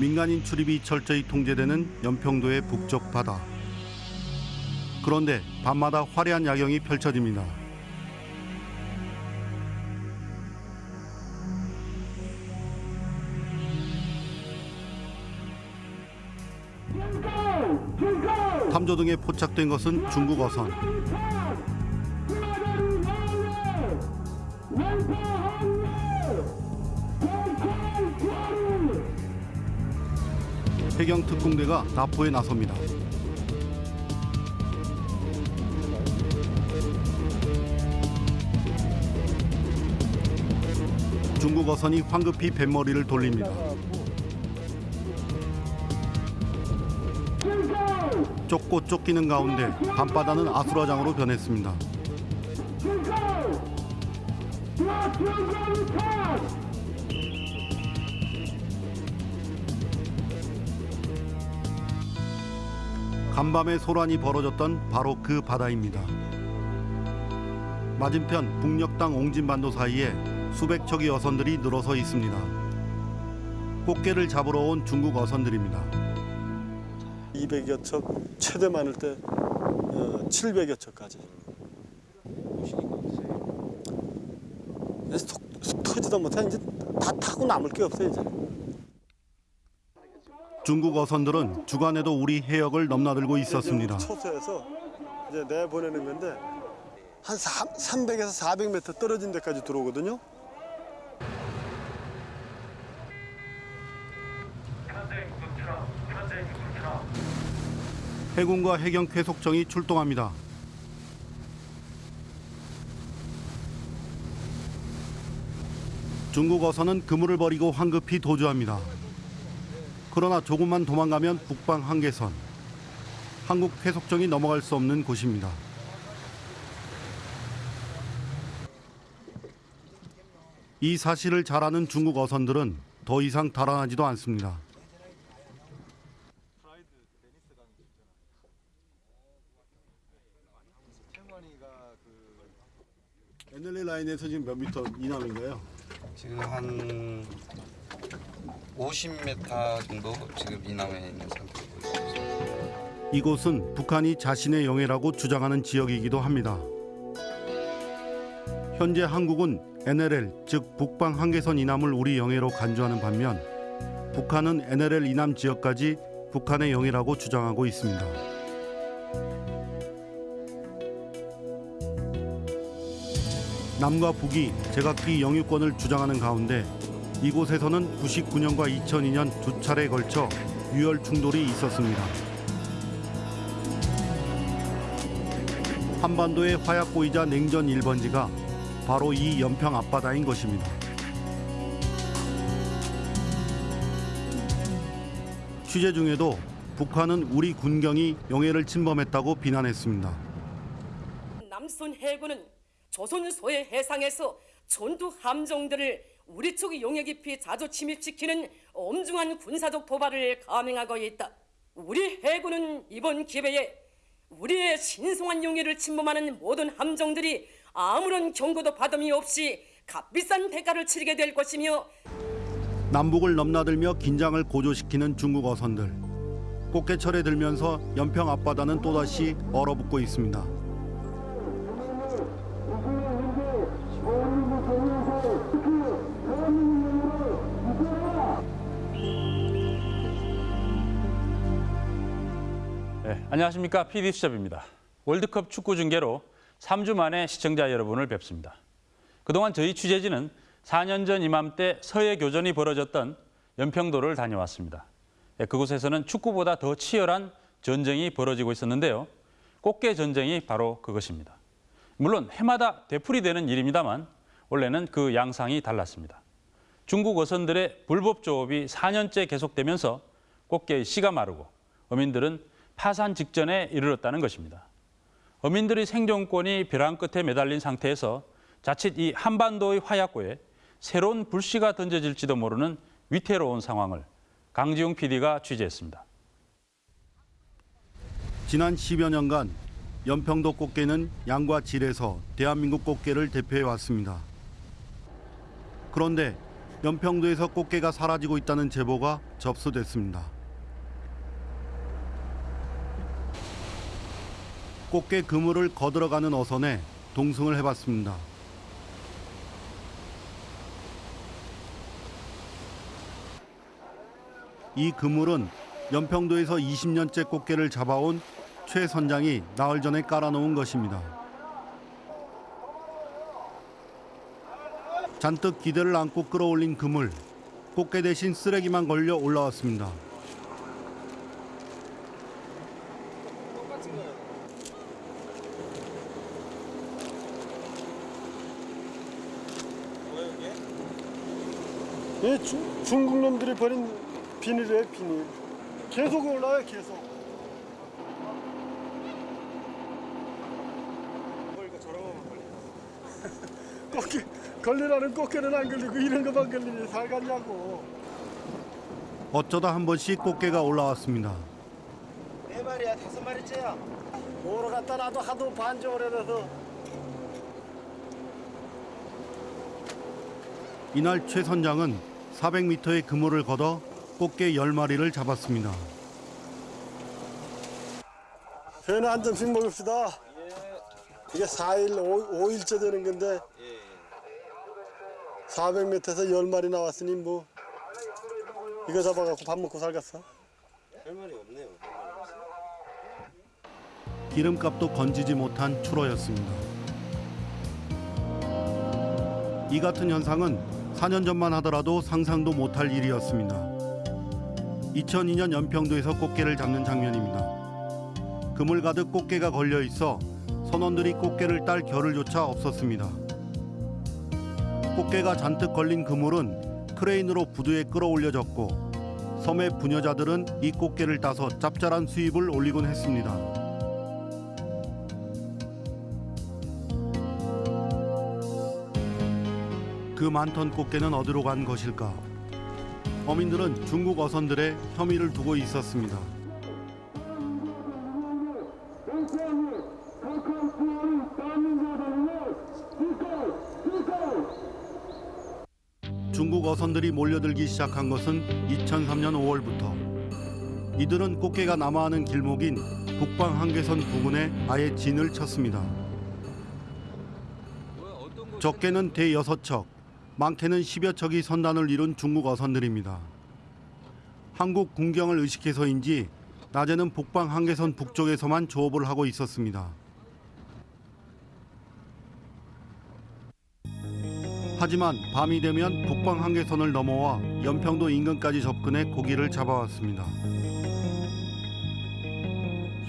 민간인 출입이 철저히 통제되는 연평도의 북쪽 바다. 그런데 밤마다 화려한 야경이 펼쳐집니다. 탐조 등에 포착된 것은 중국 어선. 해경 특공대가 납포에 나섭니다. 중국 어선이 황급히 뱃머리를 돌립니다. 쫓고 쫓기는 가운데 밤바다는 아수라장으로 변했습니다. 간밤에 소란이 벌어졌던 바로 그 바다입니다. 맞은편 북녘 땅 옹진반도 사이에 수백 척의 어선들이 늘어서 있습니다. 꽃게를 잡으러 온 중국 어선들입니다. 200여 척, 최대 많을 때 어, 700여 척까지. 그래서 톡, 툭 터지다 못해 이제 다 타고 남을 게 없어요 이제. 중국 어선들은 주간에도 우리 해역을 넘나들고 있었습니다. 초소에서 이제 내보내는 건데 한 3, 300에서 400m 떨어진 데까지 들어오거든요. 해군과 해경 쾌속정이 출동합니다. 중국 어선은 그물을 버리고 황급히 도주합니다. 그러나 조금만 도망가면 북방 한계선. 한국 쾌속정이 넘어갈 수 없는 곳입니다. 이 사실을 잘 아는 중국 어선들은 더 이상 달아나지도 않습니다. NLA 라인에서 지금 몇 미터 이남인가요? 지금 한 50m 정도 지금 이남에 있는 상태고 이곳은 북한이 자신의 영해라고 주장하는 지역이기도 합니다. 현재 한국은 NLL 즉 북방 한계선 이남을 우리 영해로 간주하는 반면 북한은 NLL 이남 지역까지 북한의 영해라고 주장하고 있습니다. 남과 북이 제각기 영유권을 주장하는 가운데 이곳에서는 99년과 2002년 두 차례에 걸쳐 유혈 충돌이 있었습니다. 한반도의 화약고이자 냉전 1번지가 바로 이 연평 앞바다인 것입니다. 취재 중에도 북한은 우리 군경이 영해를 침범했다고 비난했습니다. 남순 해군은 조선 소해 해상에서 전투 함정들을 우리 쪽 용해 깊이 자주 침입시키는 엄중한 군사적 도발을 감행하고 있다. 우리 해군은 이번 기회에 우리의 신성한 용해를 침범하는 모든 함정들이 아무런 경고도 받음이 없이 값비싼 대가를 치르게 될 것이며 남북을 넘나들며 긴장을 고조시키는 중국 어선들. 꽃게철에 들면서 연평 앞바다는 또다시 얼어붙고 있습니다. 안녕하십니까 PD 수첩입니다. 월드컵 축구 중계로 3주 만에 시청자 여러분을 뵙습니다. 그동안 저희 취재진은 4년 전 이맘때 서해 교전이 벌어졌던 연평도를 다녀왔습니다. 네, 그곳에서는 축구보다 더 치열한 전쟁이 벌어지고 있었는데요. 꽃게 전쟁이 바로 그것입니다. 물론 해마다 되풀이되는 일입니다만 원래는 그 양상이 달랐습니다. 중국 어선들의 불법 조업이 4년째 계속되면서 꽃게의 씨가 마르고 어민들은 파산 직전에 이르렀다는 것입니다. 어민들의 생존권이 벼랑 끝에 매달린 상태에서 자칫 이 한반도의 화약고에 새로운 불씨가 던져질지도 모르는 위태로운 상황을 강지용 PD가 취재했습니다. 지난 10여 년간 연평도 꽃게는 양과 질에서 대한민국 꽃게를 대표해 왔습니다. 그런데 연평도에서 꽃게가 사라지고 있다는 제보가 접수됐습니다. 꽃게 그물을 거들어가는 어선에 동승을 해봤습니다. 이 그물은 연평도에서 20년째 꽃게를 잡아온 최 선장이 나흘 전에 깔아놓은 것입니다. 잔뜩 기대를 안고 끌어올린 그물, 꽃게 대신 쓰레기만 걸려 올라왔습니다. 이 중, 중국 놈들이 버린 비닐이에요 비닐. 계속 올라와요 계속. 꽃게 걸리라는 꽃게는 안 걸리고 이런 것만 걸리니 살겠냐고. 어쩌다 한 번씩 꽃게가 올라왔습니다. 네 마리야 다섯 마리째야. 뭐로 갖다 놔도 하도 반정을 해놔서 이날 최 선장은 400m의 그물을 걷어 꽃게 10마리를 잡았습니다. 회는 한 점씩 먹읍시다. 이게 4일, 5, 일째 되는 건데 400m에서 10마리 나왔으니 뭐 이거 잡아갖고 밥 먹고 살겠어. 할 말이 없네요. 기름값도 건지지 못한 추로였습니다. 이 같은 현상은 4년 전만 하더라도 상상도 못할 일이었습니다. 2002년 연평도에서 꽃게를 잡는 장면입니다. 그물 가득 꽃게가 걸려 있어 선원들이 꽃게를 딸 겨를조차 없었습니다. 꽃게가 잔뜩 걸린 그물은 크레인으로 부두에 끌어올려졌고 섬의 부녀자들은 이 꽃게를 따서 짭짤한 수입을 올리곤 했습니다. 그 많던 꽃게는 어디로 간 것일까? 어민들은 중국 어선들의 혐의를 두고 있었습니다. 중국 어선들이 몰려들기 시작한 것은 2003년 5월부터 이들은 꽃게가 남하하는 길목인 북방 한계선 부근에 아예 진을 쳤습니다. 적게는 대여섯 척, 많게는 10여 척이 선단을 이룬 중국 어선들입니다. 한국 군경을 의식해서인지 낮에는 북방 한계선 북쪽에서만 조업을 하고 있었습니다. 하지만 밤이 되면 북방 한계선을 넘어와 연평도 인근까지 접근해 고기를 잡아왔습니다.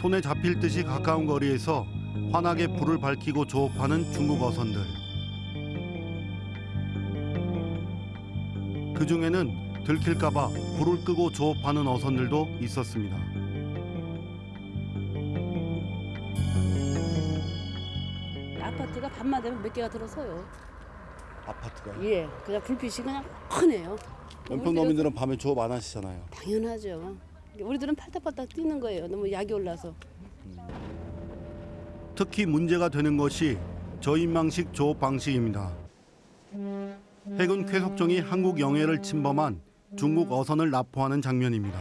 손에 잡힐 듯이 가까운 거리에서 환하게 불을 밝히고 조업하는 중국 어선들. 그 중에는 들킬까봐 불을 끄고 조업하는 어선들도 있었습니다. 아파트가 밤만 되면 몇 개가 들어서요. 아파트가. 예, 그냥 불빛이 그냥 훤해요. 연평도 어민들은 밤에 조업 안 하시잖아요. 당연하죠. 우리들은 팔딱팔딱 뛰는 거예요. 너무 약이 올라서. 특히 문제가 되는 것이 저인망식 조업 방식입니다. 해군 쾌속정이 한국 영해를 침범한 중국 어선을 납포하는 장면입니다.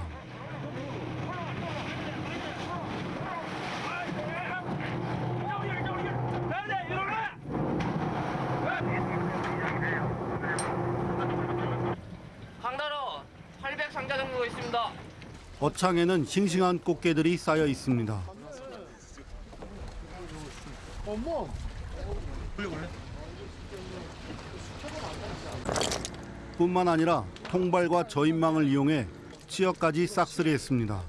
강나라 800 상자 정도 있습니다. 어창에는 싱싱한 꽃게들이 쌓여 있습니다. 뿐만 아니라 통발과 저인망을 이용해 치어까지 싹쓸이했습니다.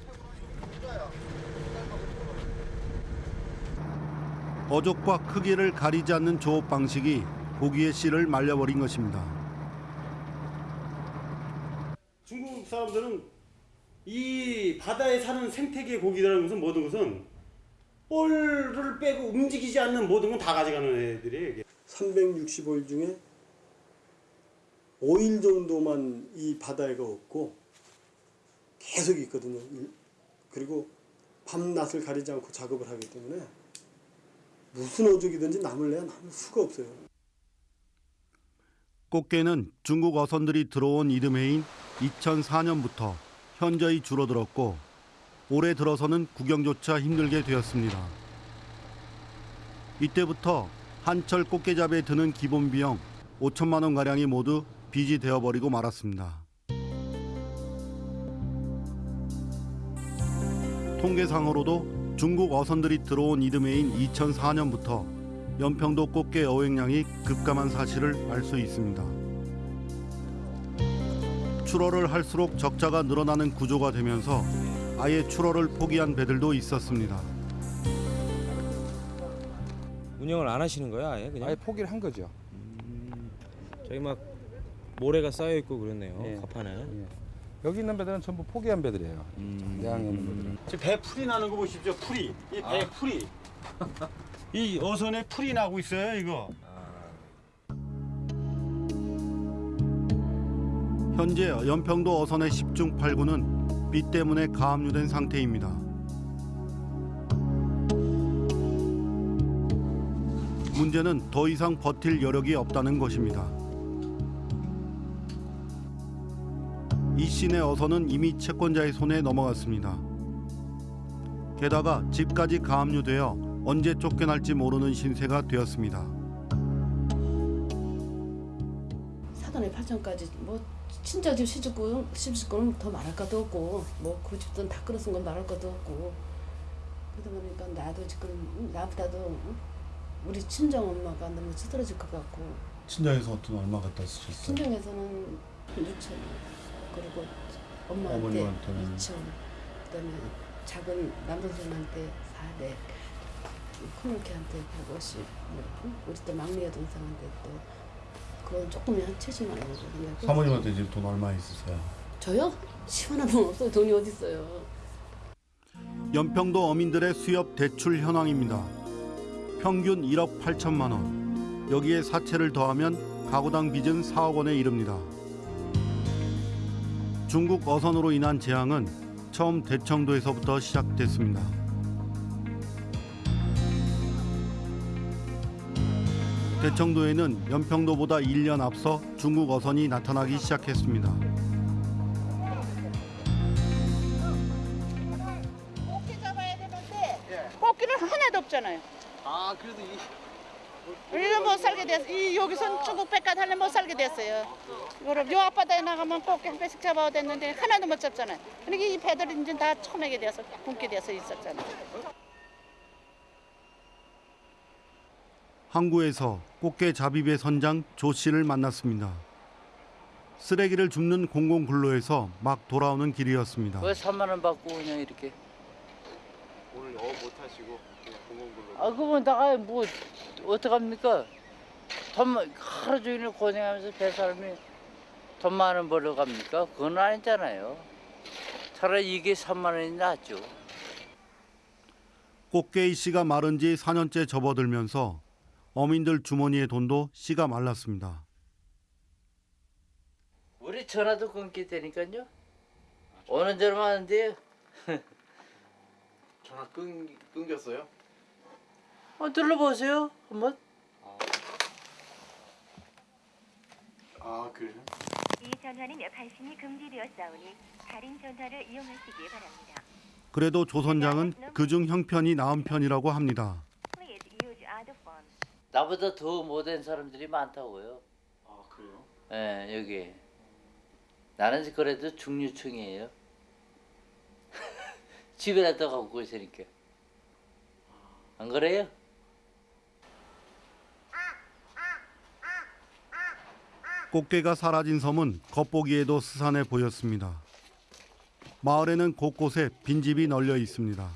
어족과 크기를 가리지 않는 조업 방식이 고기의 씨를 말려버린 것입니다. 중국 사람들은 이 바다에 사는 생태계 고기라는 것은 모든 것은 뻘을 빼고 움직이지 않는 모든 건 다 가져가는 애들이에요. 이게. 365일 중에 5일 정도만 이 바다에가 없고 계속 있거든요. 일- 그리고 밤낮을 가리지 않고 작업을 하기 때문에 무슨 어족이든지 남을 내야 남을 수가 없어요. 꽃게는 중국 어선들이 들어온 이듬해인 2004년부터 현저히 줄어들었고 올해 들어서는 구경조차 힘들게 되었습니다. 이때부터 한철 꽃게잡이에 드는 기본 비용 5천만 원 가량이 모두 빚이 되어버리고 말았습니다. 통계상으로도 중국 어선들이 들어온 이듬해인 2004년부터 연평도 꽃게 어획량이 급감한 사실을 알 수 있습니다. 출어를 할수록 적자가 늘어나는 구조가 되면서 아예 출어를 포기한 배들도 있었습니다. 운영을 안 하시는 거야 아예 그냥? 아예 포기를 한 거죠. 저기 막 모래가 쌓여 있고 그렇네요. 가판에. 여기 있는 배들은 전부 포기한 배들이에요. 내항에 있는 배들은. 지금 배 풀이 나는 거 보십시오. 풀이. 이배 풀이. 이 어선에 풀이 나고 있어요. 이거. 현재 연평도 어선의 10중 8구는 비 때문에 가압류된 상태입니다. 문제는 더 이상 버틸 여력이 없다는 것입니다. 이 씨의 어선은 이미 채권자의 손에 넘어갔습니다. 게다가 집까지 가압류되어 언제 쫓겨날지 모르는 신세가 되었습니다. 사돈의 8천까지 뭐 친자 집 시집구 시집구는 더 말할 것도 없고 뭐 그 집돈 다 끌어쓴 건 말할 것도 없고 그러다 보니까 나도 지금 나보다도 우리 친정 엄마가 너무 쓰러질 것 같고 친정에서 어떤 얼마 갖다 쓰셨어요? 친정에서는 6천 그리고 엄마한테 어머님한테는? 2천 그다음에 작은 남동생한테 400 큰올케한테 150 뭐, 응? 우리 또 막내 여동생한테 또 그건 조금이 한 70만 원이거든요. 사모님한테 지금 돈 얼마 있으세요? 저요? 10원 한번 없어요. 돈이 어디 있어요? 연평도 어민들의 수협 대출 현황입니다. 평균 1억 8천만 원. 여기에 사채를 더하면 가구당 빚은 4억 원에 이릅니다. 중국 어선으로 인한 재앙은 처음 대청도에서부터 시작됐습니다. 대청도에는 연평도보다 1년 앞서 중국 어선이 나타나기 시작했습니다. 꽃게 잡아야 되는데 꽃게는 하나도 없잖아요. 아 그래도 이 우리는 못 살게 됐어. 이 여기선 중국 하려면 못 살게 됐어요. 그럼 요 앞바다에 나가면 꽃게 한 배씩 잡아야 됐는데 하나도 못 잡잖아요. 그러니까 이 배들이 이제 다 처매게 돼서 굶게 돼서 있었잖아요. 항구에서 꽃게 잡입의 선장 조 씨를 만났습니다. 쓰레기를 줍는 공공 근로에서 막 돌아오는 길이었습니다. 왜 3만 원 받고 그냥 이렇게? 오늘 어 못하시고 그냥 공공근로. 아 그건 나가 뭐 어떡합니까? 돈 하루 종일 고생하면서 배 사람이 돈 많은 벌러 갑니까? 그건 아니잖아요. 차라리 이게 3만 원이 낫죠. 꽃게의 씨가 마른 지 4년째 접어들면서 어민들 주머니의 돈도 씨가 말랐습니다. 우리 전화도 끊게 되니까요. 오는 대로 하는데요. 전화 끊 끊겼어요? 어, 눌러보세요 한번. 아 그래요? 이 전화는 발신이 금지되었사오니 다른 전화를 이용하시기 바랍니다. 그래도 조 선장은 그중 형편이 나은 편이라고 합니다. 나보다 더 못된 사람들이 많다고요. 아 그래요? 예, 여기. 나는 그래도 중류층이에요. 집에라도 갖고 있으니까. 안 그래요? 꽃게가 사라진 섬은 겉보기에도 스산해 보였습니다. 마을에는 곳곳에 빈집이 널려 있습니다.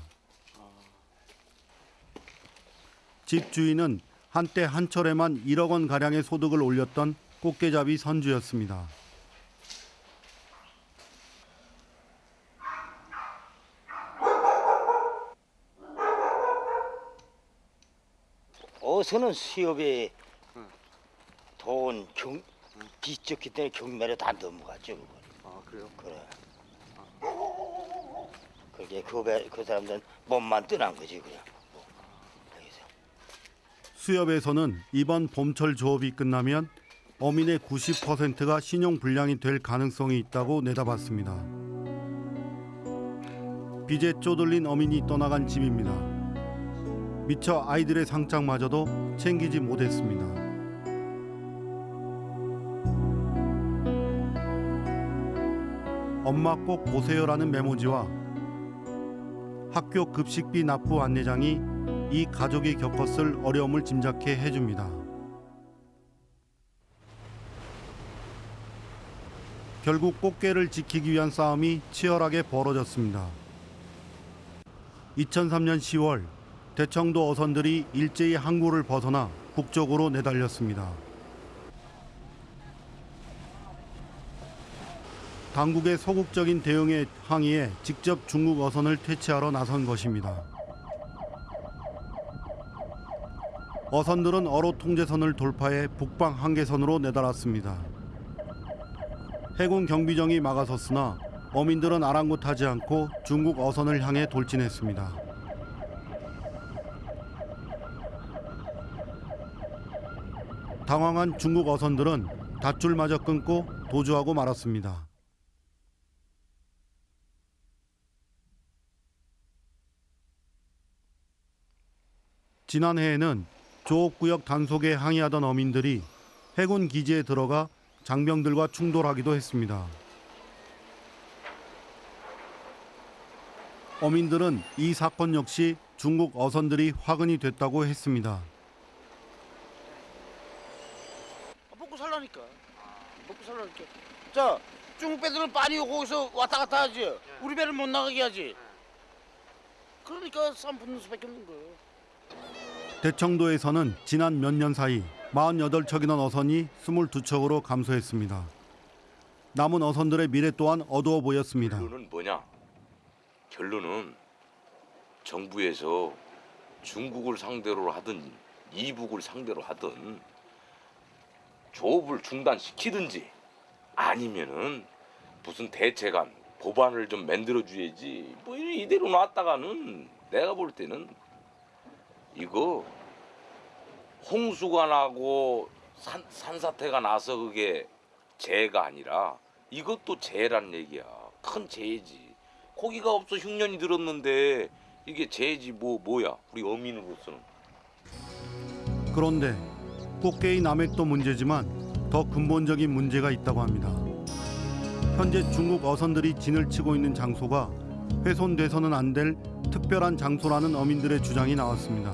집 주인은 한때 한철에만 1억 원 가량의 소득을 올렸던 꽃게잡이 선주였습니다. 어서는 수협에 돈 경, 뒤적기 때문에 경매로 다 넘어갔죠 그거. 아 그래요? 그래. 그게 그, 배, 그 사람들은 몸만 떠난 거지 그냥. 수협에서는 이번 봄철 조업이 끝나면 어민의 90%가 신용 불량이 될 가능성이 있다고 내다봤습니다. 빚에 쪼들린 어민이 떠나간 집입니다. 미처 아이들의 상장마저도 챙기지 못했습니다. 엄마 꼭 보세요라는 메모지와 학교 급식비 납부 안내장이 이 가족이 겪었을 어려움을 짐작해 해줍니다. 결국 꽃게를 지키기 위한 싸움이 치열하게 벌어졌습니다. 2003년 10월 대청도 어선들이 일제히 항구를 벗어나 북쪽으로 내달렸습니다. 당국의 소극적인 대응에 항의해 직접 중국 어선을 퇴치하러 나선 것입니다. 어선들은 어로 통제선을 돌파해 북방 한계선으로 내달았습니다. 해군 경비정이 막아섰으나 어민들은 아랑곳하지 않고 중국 어선을 향해 돌진했습니다. 당황한 중국 어선들은 닷줄마저 끊고 도주하고 말았습니다. 지난해에는 조업구역 단속에 항의하던 어민들이 해군 기지에 들어가 장병들과 충돌하기도 했습니다. 어민들은 이 사건 역시 중국 어선들이 화근이 됐다고 했습니다. 먹고 살라니까. 먹고 살라니까. 자, 중국 배들은 많이 거기서 왔다 갔다 하지. 우리 배를 못 나가게 하지. 그러니까 싸움 붙는 수밖에 없는 거예요. 대청도에서는 지난 몇 년 사이 48척이던 어선이 22척으로 감소했습니다. 남은 어선들의 미래 또한 어두워 보였습니다. 결론은 뭐냐? 결론은 정부에서 중국을 상대로 하든 이북을 상대로 하든 조업을 중단시키든지 아니면은 무슨 대책안 법안을 좀 만들어 줘야지 뭐 이대로 놨다가는 내가 볼 때는 이거 홍수가 나고 산, 산사태가 나서 그게 재해가 아니라 이것도 재해란 얘기야. 큰 재해지. 고기가 없어 흉년이 들었는데 이게 재해지 뭐 뭐야? 우리 어민으로서는. 그런데 꽃게의 남획도 문제지만 더 근본적인 문제가 있다고 합니다. 현재 중국 어선들이 진을 치고 있는 장소가 훼손돼서는 안 될 특별한 장소라는 어민들의 주장이 나왔습니다.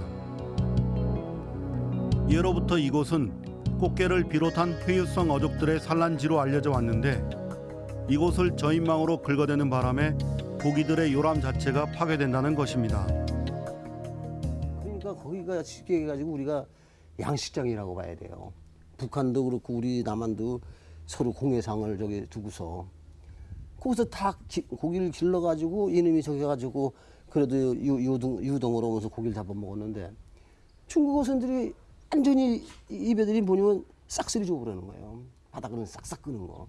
예로부터 이곳은 꽃게를 비롯한 회유성 어족들의 산란지로 알려져 왔는데 이곳을 저인망으로 긁어대는 바람에 고기들의 요람 자체가 파괴된다는 것입니다. 그러니까 거기가 쉽게 해가지고 우리가 양식장이라고 봐야 돼요. 북한도 그렇고 우리 남한도 서로 공해상을 저기 두고서 거기서 다 기- 고기를 길러가지고 이놈이 저기 가지고 그래도 유, 유동, 유동으로 오면서 고기를 잡아먹었는데 중국 어선들이 완전히 입에들이 보면 싹쓸이 주고 그러는 거예요. 바닥은 싹싹 끄는 거.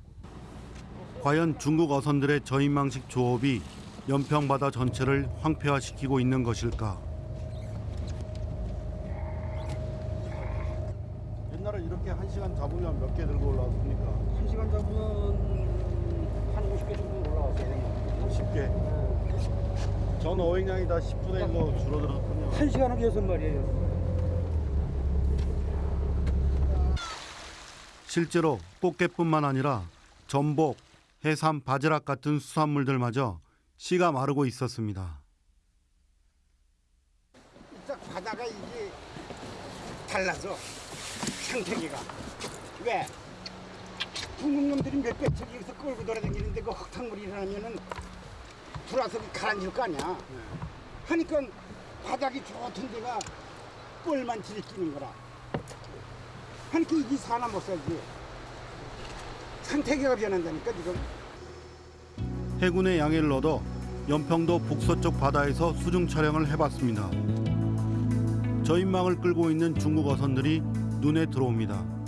과연 중국 어선들의 저인망식 조업이 연평 바다 전체를 황폐화시키고 있는 것일까? 옛날에 이렇게 한 시간 잡으면 몇 개 들고 올라왔습니까? 한 시간 잡으면 한 50개 10개. 전 어획량이 다 10분의 1로 줄어들었군요. 한 시간 하고 여섯 마리예요. 실제로 꽃게뿐만 아니라 전복, 해삼, 바지락 같은 수산물들마저 씨가 마르고 있었습니다. 딱 바다가 이게 달라져 생태계가 왜 중국 놈들이 몇백 척 여기서 끌고 돌아다니는데 그 흙탕물이 일어나면은 들어와서 가라앉을 거 아니야 하니까 바닥이 좋던 데가 뻘만 들이끼는 거라 하니까 이게 사나 못 살지 생태계가 변한다니까 지금 해군의 양해를 얻어 연평도 북서쪽 바다에서 수중 촬영을 해봤습니다. 저인망을 끌고 있는 중국 어선들이 눈에 들어옵니다.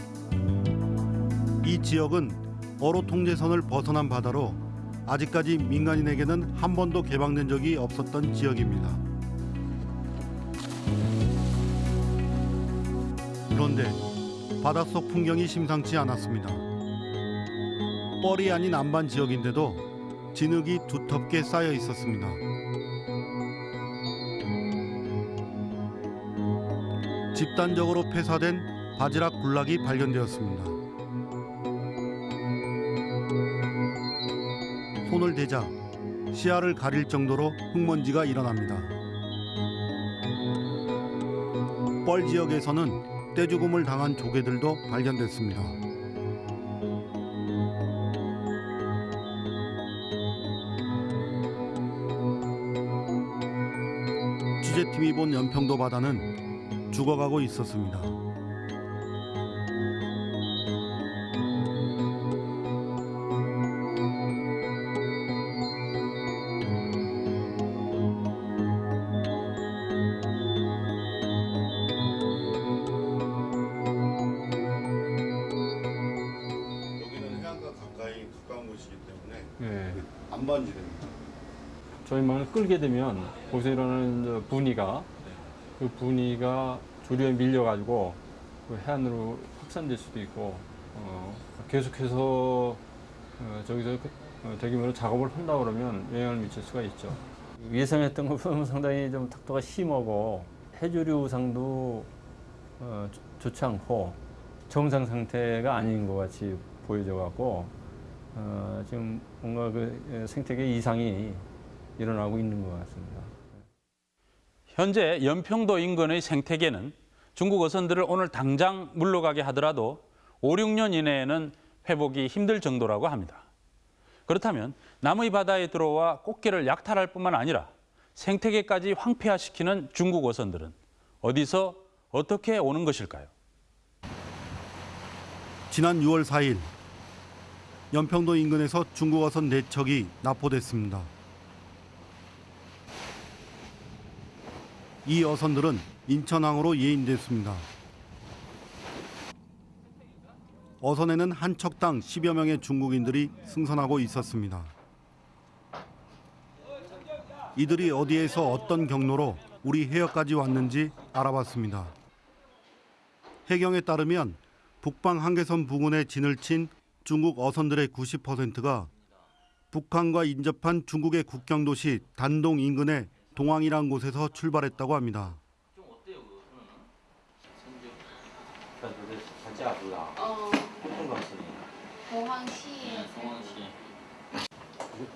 이 지역은 어로 통제선을 벗어난 바다로 아직까지 민간인에게는 한 번도 개방된 적이 없었던 지역입니다. 그런데 바닷속 풍경이 심상치 않았습니다. 뻘이 아닌 안반 지역인데도 진흙이 두텁게 쌓여 있었습니다. 집단적으로 폐사된 바지락 군락이 발견되었습니다. 손을 대자 시야를 가릴 정도로 흙먼지가 일어납니다. 뻘 지역에서는 떼죽음을 당한 조개들도 발견됐습니다. 취재팀이 본 연평도 바다는 죽어가고 있었습니다. 끌게 되면 거기서 일어나는 저 분위가 그 분위가 조류에 밀려가지고 그 해안으로 확산될 수도 있고 어, 계속해서 어, 저기서 그, 어, 대규모로 작업을 한다 그러면 영향을 미칠 수가 있죠. 예상했던 것보다 상당히 좀 탁도가 심하고 해조류 상도 어, 좋- 좋지 않고 정상 상태가 아닌 것 같이 보여져 갖고 어, 지금 뭔가 그 예, 생태계 이상이 일어나고 있는 것 같습니다. 현재 연평도 인근의 생태계는 중국 어선들을 오늘 당장 물러가게 하더라도 5, 6년 이내에는 회복이 힘들 정도라고 합니다. 그렇다면 남의 바다에 들어와 꽃게를 약탈할 뿐만 아니라 생태계까지 황폐화시키는 중국 어선들은 어디서 어떻게 오는 것일까요? 지난 6월 4일 연평도 인근에서 중국 어선 4척이 납포됐습니다. 이 어선들은 인천항으로 예인됐습니다. 어선에는 한 척당 10여 명의 중국인들이 승선하고 있었습니다. 이들이 어디에서 어떤 경로로 우리 해역까지 왔는지 알아봤습니다. 해경에 따르면 북방 한계선 부근에 진을 친 중국 어선들의 90%가 북한과 인접한 중국의 국경 도시 단동 인근의 동항이란 곳에서 출발했다고 합니다. 좀 어때요? 그러면? 동항시. 동항시.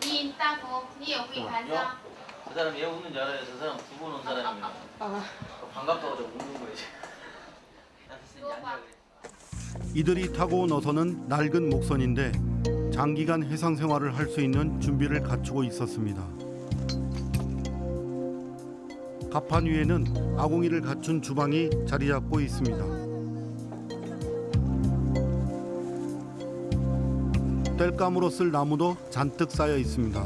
니 있다고. 니 여기 가자. 그 사람 얘 웃는 줄 알아요. 저 사람 두 번 온 사람이에요. 아. 반갑다고 저 웃는 거예요. 이들이 타고 온 어선은 낡은 목선인데 장기간 해상 생활을 할 수 있는 준비를 갖추고 있었습니다. 갑판 위에는 아궁이를 갖춘 주방이 자리 잡고 있습니다. 땔감으로 쓸 나무도 잔뜩 쌓여 있습니다.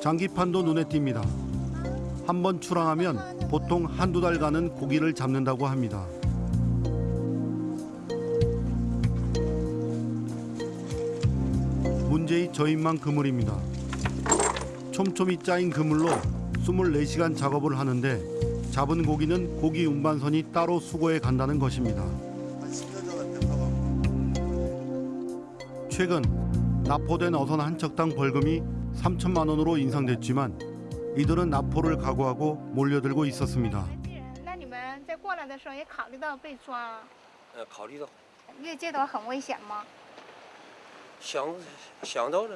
장기판도 눈에 띕니다. 한 번 출항하면 보통 한두 달간은 고기를 잡는다고 합니다. 문제의 저인만 그물입니다. 촘촘히 짜인 그물로 24시간 작업을 하는데 잡은 고기는 고기 운반선이 따로 수거해 간다는 것입니다. 최근 납포된 어선 한 척당 벌금이 3천만 원으로 인상됐지만 이들은 납포를 각오하고 몰려들고 있었습니다. 那你们在过来的时候也考虑到被抓，呃，考虑到，因为这段很危险吗？想想到了，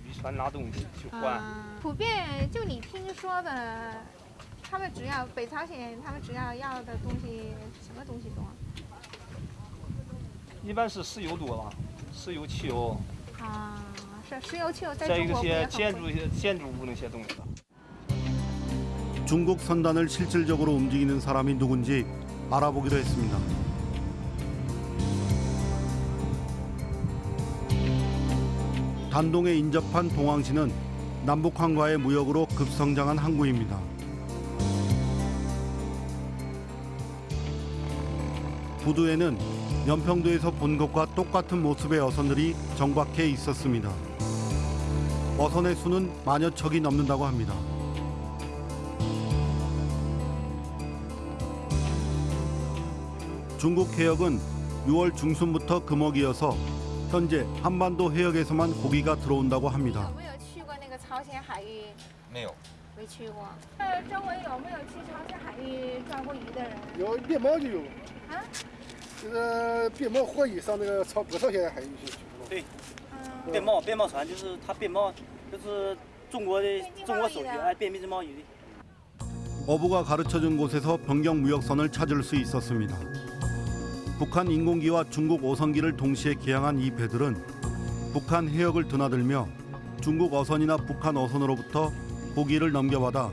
渔船拿东西去换。普遍就你听说的，他们主要北朝鲜他们主要要的东西什么东西多？一般是石油多吧，石油、汽油，啊，是石油汽油在再一个中国不也些很贵建筑建筑物那些东西。 중국 선단을 실질적으로 움직이는 사람이 누군지 알아보기로 했습니다. 단동에 인접한 동항시는 남북한과의 무역으로 급성장한 항구입니다. 부두에는 연평도에서 본 것과 똑같은 모습의 어선들이 정박해 있었습니다. 어선의 수는 만여 척이 넘는다고 합니다. 중국 해역은 6월 중순부터 금어기여서 현재 한반도 해역에서만 고기가 들어온다고 합니다. 네. 어부가 가르쳐준 곳에서 변경 무역선을 찾을 수 있었습니다. 북한 인공기와 중국 오선기를 동시에 개항한 이 배들은 북한 해역을 드나들며 중국 어선이나 북한 어선으로부터 고기를 넘겨받아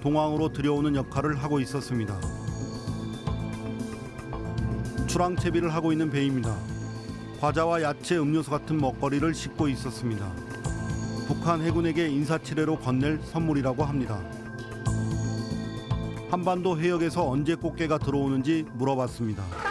동항으로 들여오는 역할을 하고 있었습니다. 출항 채비를 하고 있는 배입니다. 과자와 야채, 음료수 같은 먹거리를 싣고 있었습니다. 북한 해군에게 인사치레로 건넬 선물이라고 합니다. 한반도 해역에서 언제 꽃게가 들어오는지 물어봤습니다.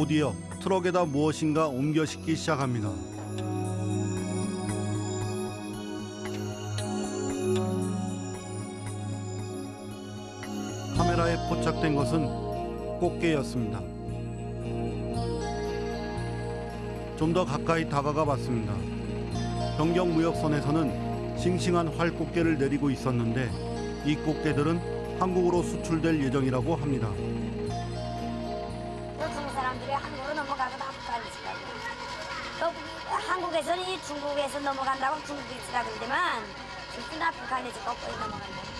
곧이어 트럭에다 무엇인가 옮겨 싣기 시작합니다. 카메라에 포착된 것은 꽃게였습니다. 좀 더 가까이 다가가 봤습니다. 변경 무역선에서는 싱싱한 활꽃게를 내리고 있었는데 이 꽃게들은 한국으로 수출될 예정이라고 합니다. 중국에서 넘어간다고 중국이 그러지만 실제나 북한에서 거꾸로 넘어간다.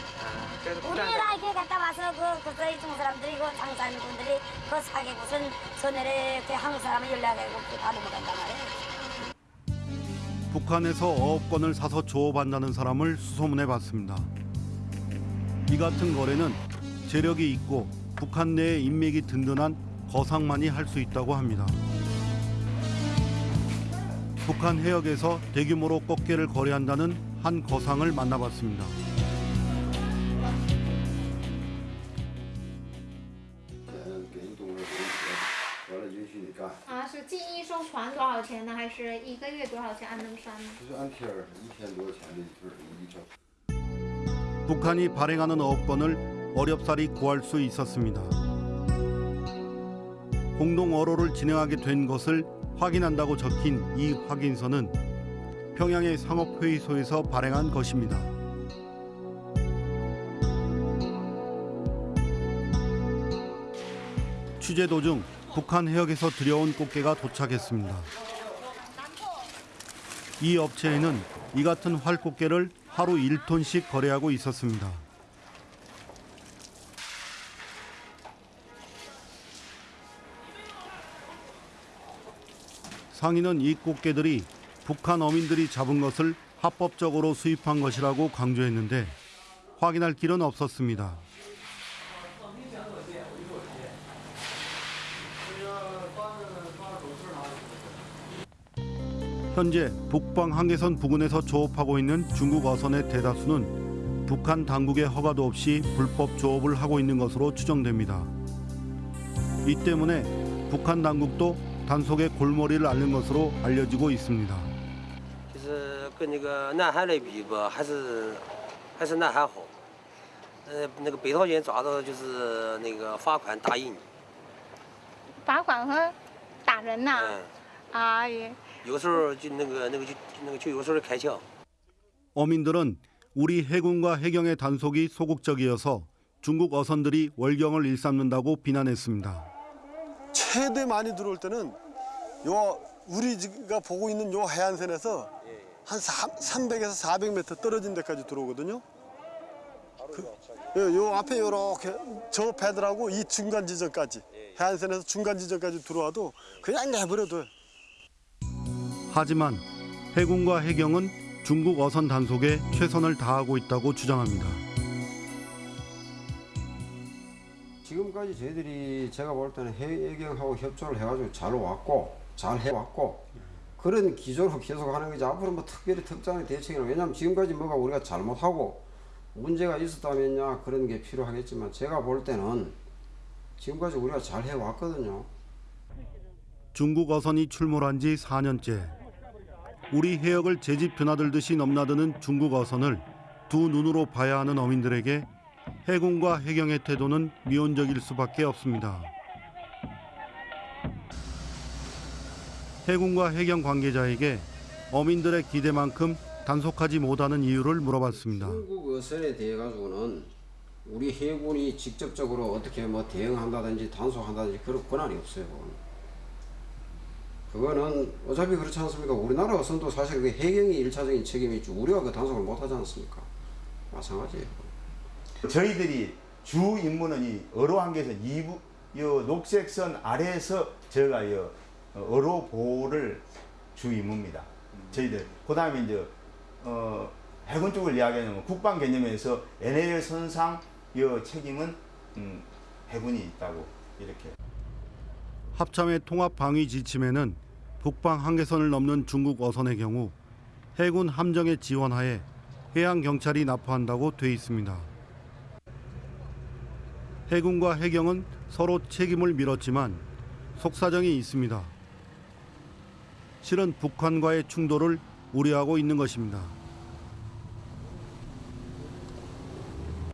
우리나라 이렇게 갔다 와서 그 그서 중국 사람들이 그 장사하는 분들이 그 사계 곳은 전에 그 한국 사람을 연락하고 다 넘어간단 말이에요. 북한에서 어업권을 사서 조업한다는 사람을 수소문해 봤습니다. 이 같은 거래는 재력이 있고 북한 내에 인맥이 든든한 거상만이 할 수 있다고 합니다. 북한 해역에서 대규모로 꽃게를 거래한다는 한 거상을 만나봤습니다. 给你动个手完了允许你干，啊，是进一艘船多少钱呢？还是一个月多少钱按那么算呢？就是按天儿一天多少钱的一份儿一条。 북한이 발행하는 어업권을 어렵사리 구할 수 있었습니다. 공동 어로를 진행하게 된 것을 확인한다고 적힌 이 확인서는 평양의 상업회의소에서 발행한 것입니다. 취재 도중 북한 해역에서 들여온 꽃게가 도착했습니다. 이 업체에는 이 같은 활꽃게를 하루 1톤씩 거래하고 있었습니다. 상인은 이 꽃게들이 북한 어민들이 잡은 것을 합법적으로 수입한 것이라고 강조했는데 확인할 길은 없었습니다. 현재 북방 한계선 부근에서 조업하고 있는 중국 어선의 대다수는 북한 당국의 허가도 없이 불법 조업을 하고 있는 것으로 추정됩니다. 이 때문에 북한 당국도 단속의 골머리를 앓는 것으로 알려지고 있습니다. 어민들은 우리 해군과 해경의 단속이 소극적이어서 중국 어선들이 월경을 일삼는다고 비난했습니다. 최대 많이 들어올 때는 요 우리가 보고 있는 요 해안선에서 한 300에서 400m 떨어진 데까지 들어오거든요. 그, 요, 요 앞에 요렇게 저 배들하고 이 중간 지점까지 해안선에서 중간 지점까지 들어와도 그냥 내버려둬요. 하지만 해군과 해경은 중국 어선 단속에 최선을 다하고 있다고 주장합니다. 지금까지 저희들이 제가 볼 때는 해경하고 협조를 해가지고 잘 왔고 잘 해왔고 그런 기조로 계속 하는 거지 앞으로 뭐 특별히 특단의 대책이나 왜냐하면 지금까지 뭐가 우리가 잘못하고 문제가 있었다면야 그런 게 필요하겠지만 제가 볼 때는 지금까지 우리가 잘 해왔거든요. 중국 어선이 출몰한 지 4년째. 우리 해역을 제집 드나들듯이 넘나드는 중국 어선을 두 눈으로 봐야 하는 어민들에게 해군과 해경의 태도는 미온적일 수밖에 없습니다. 해군과 해경 관계자에게 어민들의 기대만큼 단속하지 못하는 이유를 물어봤습니다. 중국 어선에 대해 가지고는 우리 해군이 직접적으로 어떻게 뭐 대응한다든지 단속한다든지 그런 권한이 없어요. 그거는. 어차피 그렇지 않습니까? 우리나라 어선도 사실 그 해경이 일차적인 책임이 있죠. 우리가 그 단속을 못 하지 않습니까? 마찬가지예요. 저희들이 주 임무는 이 어로 한계선 이부 요 녹색선 아래에서 저희가 요 어로 보호를 주 임무입니다. 저희들 그 다음에 이제 어 해군 쪽을 이야기하면 국방 개념에서 NL 선상 요 책임은 음, 해군이 있다고 이렇게. 합참의 통합 방위 지침에는 북방 한계선을 넘는 중국 어선의 경우 해군 함정의 지원하에 해양 경찰이 납부한다고 돼 있습니다. 해군과 해경은 서로 책임을 밀었지만 속사정이 있습니다. 실은 북한과의 충돌을 우려하고 있는 것입니다.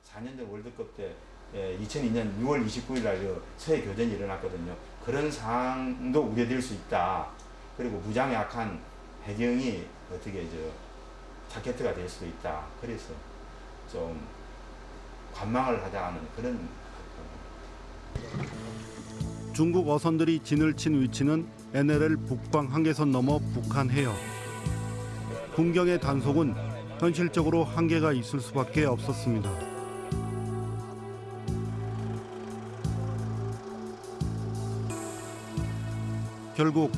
4년 전 월드컵 때 2002년 6월 29일 날 서해 교전이 일어났거든요. 그런 상황도 우려될 수 있다. 그리고 무장에 약한 해경이 어떻게 저 타켓트가 될 수도 있다. 그래서 좀 관망을 하자는 그런 중국 어선들이 진을 친 위치는 NLL 북방 한계선 넘어 북한 해역. 군경의 단속은 현실적으로 한계가 있을 수밖에 없었습니다. 결국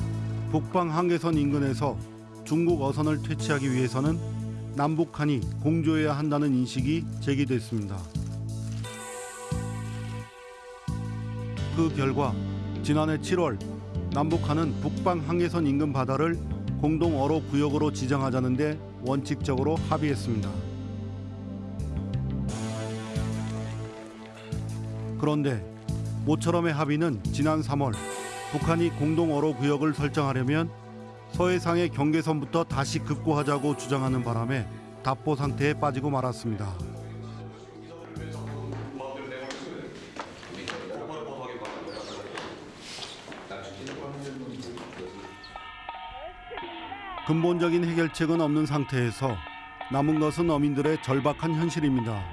북방 한계선 인근에서 중국 어선을 퇴치하기 위해서는 남북한이 공조해야 한다는 인식이 제기됐습니다. 그 결과 지난해 7월 남북한은 북방 한계선 인근 바다를 공동 어로 구역으로 지정하자는데 원칙적으로 합의했습니다. 그런데 모처럼의 합의는 지난 3월 북한이 공동 어로 구역을 설정하려면 서해상의 경계선부터 다시 급고하자고 주장하는 바람에 답보 상태에 빠지고 말았습니다. 근본적인 해결책은 없는 상태에서 남은 것은 어민들의 절박한 현실입니다.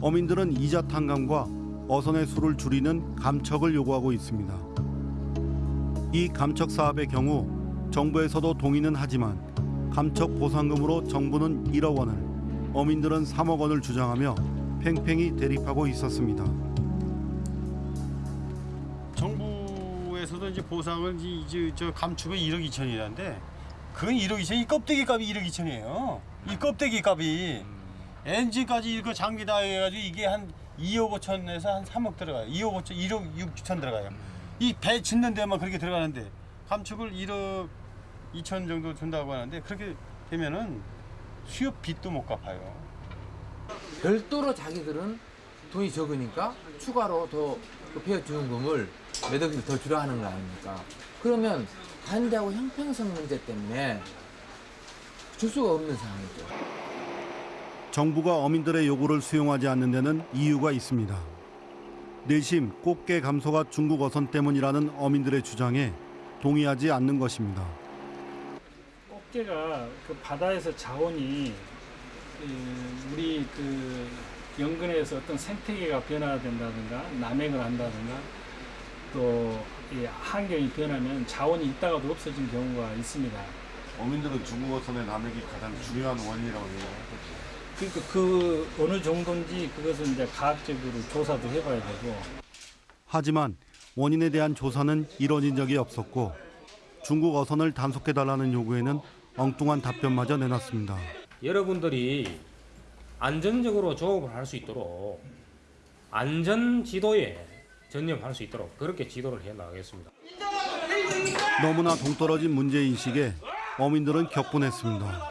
어민들은 이자 탕감과 어선의 수를 줄이는 감척을 요구하고 있습니다. 이 감척 사업의 경우 정부에서도 동의는 하지만 감척 보상금으로 정부는 1억 원을, 어민들은 3억 원을 주장하며 팽팽히 대립하고 있었습니다. 정부에서도 이제 보상을 이제 저 감축이 1억 2천이라는데 그건 1억 2천, 이 껍데기 값이 1억 2천이에요. 이 껍데기 값이 엔진까지 이거 장비 다 해가지고 이게 한 2억 5천에서 한 3억 들어가요. 2억 5천, 1억 6천 들어가요. 이 배 짓는 데만 그렇게 들어가는데 감축을 1억 2천 정도 준다고 하는데 그렇게 되면은 수협 빚도 못 갚아요. 별도로 자기들은 돈이 적으니까 추가로 더 폐업 지원금을 몇 억씩 더 주려 하는 거 아닙니까? 그러면 관대하고 형평성 문제 때문에 줄 수가 없는 상황이죠. 정부가 어민들의 요구를 수용하지 않는 데는 이유가 있습니다. 내심 꽃게 감소가 중국 어선 때문이라는 어민들의 주장에 동의하지 않는 것입니다. 꽃게가 그 바다에서 자원이 그, 우리 그 연근에서 어떤 생태계가 변화된다든가 남획을 한다든가 또이 환경이 변하면 자원이 있다가도 없어진 경우가 있습니다. 어민들은 중국 어선의 남획이 가장 중요한 원인이라고 생각하거든요. 그러니까 그 어느 정도인지 그것은 이제 과학적으로 조사도 해봐야 되고 하지만 원인에 대한 조사는 이뤄진 적이 없었고 중국 어선을 단속해달라는 요구에는 엉뚱한 답변마저 내놨습니다. 여러분들이 안전적으로 조업을 할 수 있도록 안전 지도에 전념할 수 있도록 그렇게 지도를 해 나가겠습니다. 너무나 동떨어진 문제인식에 어민들은 격분했습니다.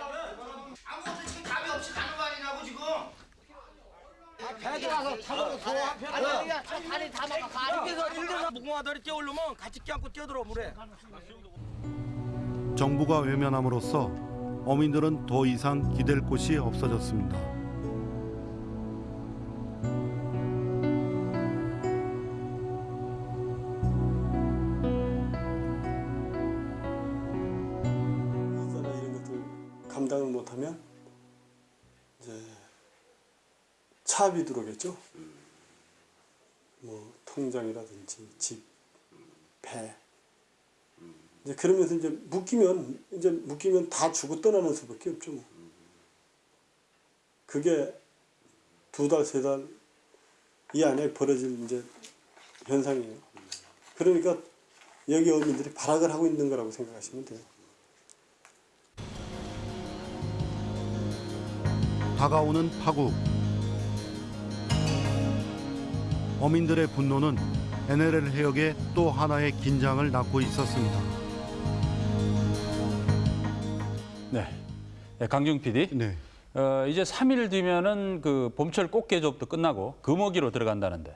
정부가 외면함으로써 어민들은 더 이상 기댈 곳이 없어졌습니다. 감당을 못하면 이제 차압이 들어오겠죠. 뭐 통장이라든지 집, 배. 이제 그러면서 이제 묶이면 이제 묶이면 다 주고 떠나는 수밖에 없죠. 뭐. 그게 두 달, 세 달 이 안에 벌어질 이제 현상이에요. 그러니까 여기 어민들이 발악을 하고 있는 거라고 생각하시면 돼요. 다가오는 파국. 어민들의 분노는 NLL 해역에 또 하나의 긴장을 낳고 있었습니다. 네. 네, 강중 PD. 네. 어, 이제 3일 뒤면은 그 봄철 꽃게 조업도 끝나고 금어기로 들어간다는데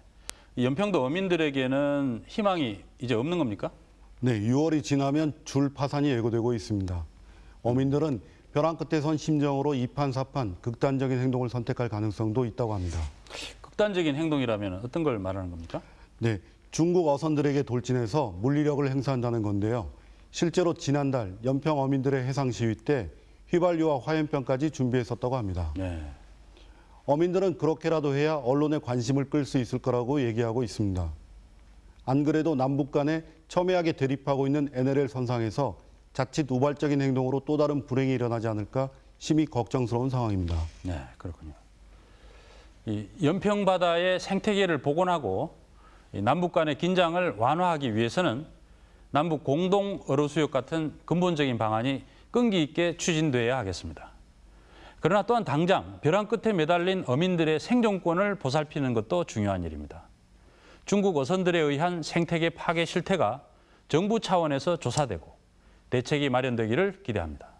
이 연평도 어민들에게는 희망이 이제 없는 겁니까? 네, 6월이 지나면 줄 파산이 예고되고 있습니다. 어민들은 벼랑 끝에 선 심정으로 이판사판 극단적인 행동을 선택할 가능성도 있다고 합니다. 극단적인 행동이라면 어떤 걸 말하는 겁니까? 네, 중국 어선들에게 돌진해서 물리력을 행사한다는 건데요. 실제로 지난달 연평 어민들의 해상 시위 때 휘발유와 화염병까지 준비했었다고 합니다. 네. 어민들은 그렇게라도 해야 언론의 관심을 끌 수 있을 거라고 얘기하고 있습니다. 안 그래도 남북 간에 첨예하게 대립하고 있는 NLL 선상에서 자칫 우발적인 행동으로 또 다른 불행이 일어나지 않을까 심히 걱정스러운 상황입니다. 네, 그렇군요. 이 연평 바다의 생태계를 복원하고 이 남북 간의 긴장을 완화하기 위해서는 남북 공동 어로 수역 같은 근본적인 방안이 끈기 있게 추진돼야 하겠습니다. 그러나 또한 당장 벼랑 끝에 매달린 어민들의 생존권을 보살피는 것도 중요한 일입니다. 중국 어선들에 의한 생태계 파괴 실태가 정부 차원에서 조사되고 대책이 마련되기를 기대합니다.